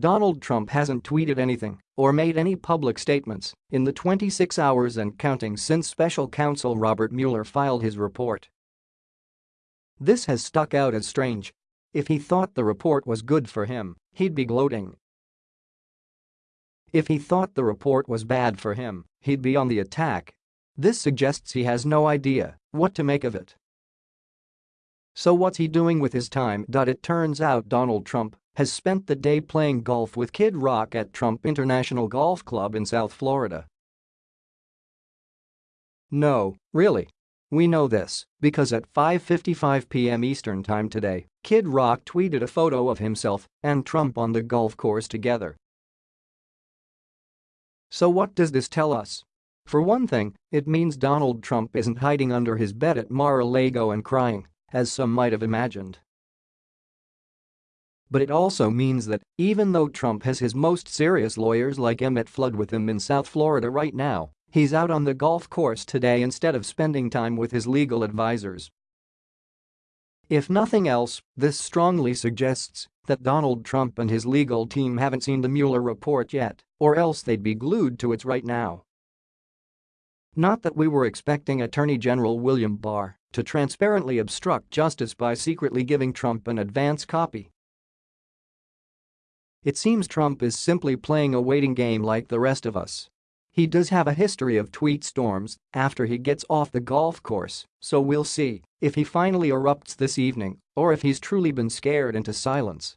Donald Trump hasn't tweeted anything or made any public statements in the 26 hours and counting since special counsel Robert Mueller filed his report. This has stuck out as strange. If he thought the report was good for him, he'd be gloating. If he thought the report was bad for him, he'd be on the attack. This suggests he has no idea what to make of it. So what's he doing with his time? It turns out Donald Trump has spent the day playing golf with Kid Rock at Trump International Golf Club in South Florida. No, really. We know this because at 5.55 p.m. Eastern Time today, Kid Rock tweeted a photo of himself and Trump on the golf course together. So what does this tell us? For one thing, it means Donald Trump isn't hiding under his bed at Mar-a-Lago and crying, as some might have imagined. But it also means that, even though Trump has his most serious lawyers like Emmett Flood with him in South Florida right now, he's out on the golf course today instead of spending time with his legal advisors. If nothing else, this strongly suggests that Donald Trump and his legal team haven't seen the Mueller report yet, or else they'd be glued to it right now. Not that we were expecting Attorney General William Barr to transparently obstruct justice by secretly giving Trump an advance copy it seems Trump is simply playing a waiting game like the rest of us. He does have a history of tweet storms after he gets off the golf course, so we'll see if he finally erupts this evening or if he's truly been scared into silence.